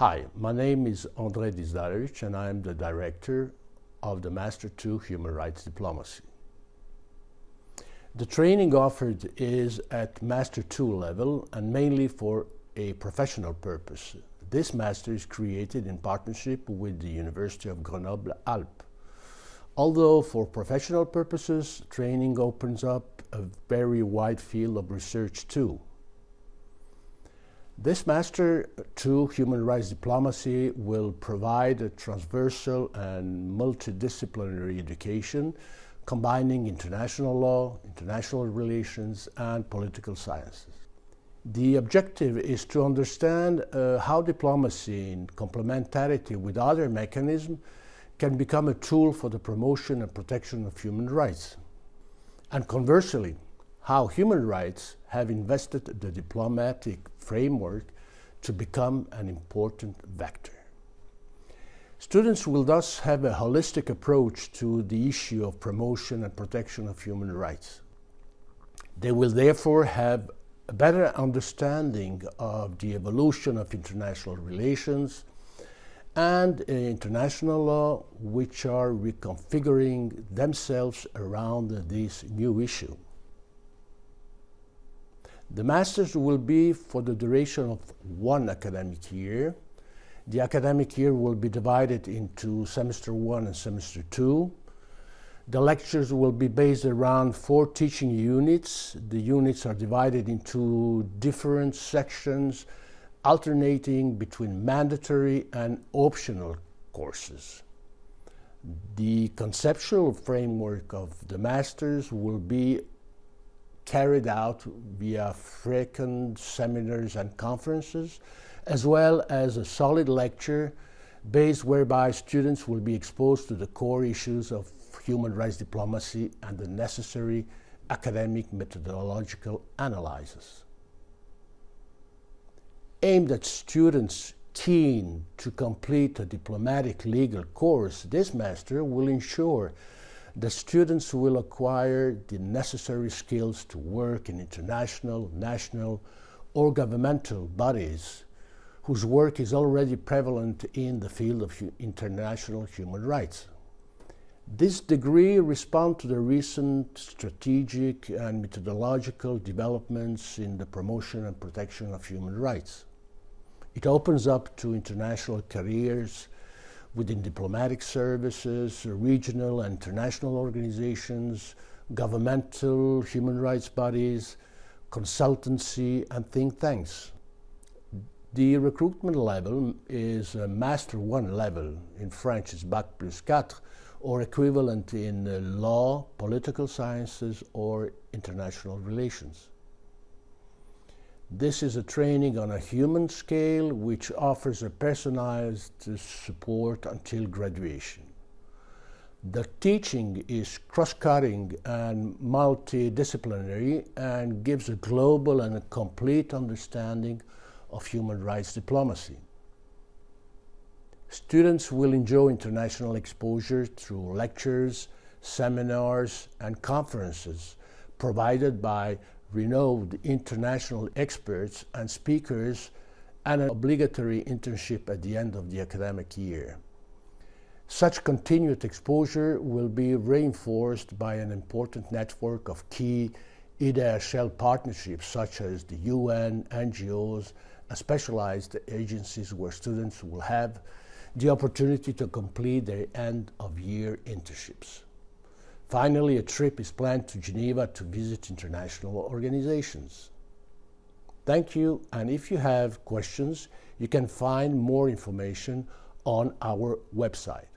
Hi, my name is André Dizdarevic and I am the director of the Master 2 Human Rights Diplomacy. The training offered is at Master 2 level and mainly for a professional purpose. This master is created in partnership with the University of Grenoble-Alpes. Although for professional purposes, training opens up a very wide field of research too. This Master 2 Human Rights Diplomacy will provide a transversal and multidisciplinary education combining international law, international relations, and political sciences. The objective is to understand uh, how diplomacy, in complementarity with other mechanisms, can become a tool for the promotion and protection of human rights. And conversely, how human rights have invested the diplomatic framework to become an important vector. Students will thus have a holistic approach to the issue of promotion and protection of human rights. They will therefore have a better understanding of the evolution of international relations and uh, international law, which are reconfiguring themselves around this new issue. The Masters will be for the duration of one academic year. The academic year will be divided into semester one and semester two. The lectures will be based around four teaching units. The units are divided into different sections, alternating between mandatory and optional courses. The conceptual framework of the Masters will be carried out via frequent seminars and conferences, as well as a solid lecture base whereby students will be exposed to the core issues of human rights diplomacy and the necessary academic methodological analysis. Aimed at students keen to complete a diplomatic legal course, this master will ensure the students will acquire the necessary skills to work in international, national, or governmental bodies whose work is already prevalent in the field of international human rights. This degree responds to the recent strategic and methodological developments in the promotion and protection of human rights. It opens up to international careers within diplomatic services, regional and international organizations, governmental human rights bodies, consultancy, and think tanks. The recruitment level is a Master 1 level, in French is Bac plus 4, or equivalent in uh, law, political sciences, or international relations. This is a training on a human scale which offers a personalized support until graduation. The teaching is cross-cutting and multidisciplinary and gives a global and a complete understanding of human rights diplomacy. Students will enjoy international exposure through lectures, seminars, and conferences provided by renowned international experts and speakers and an obligatory internship at the end of the academic year. Such continued exposure will be reinforced by an important network of key IDHL partnerships such as the UN, NGOs, and specialized agencies where students will have the opportunity to complete their end-of-year internships. Finally, a trip is planned to Geneva to visit international organizations. Thank you, and if you have questions, you can find more information on our website.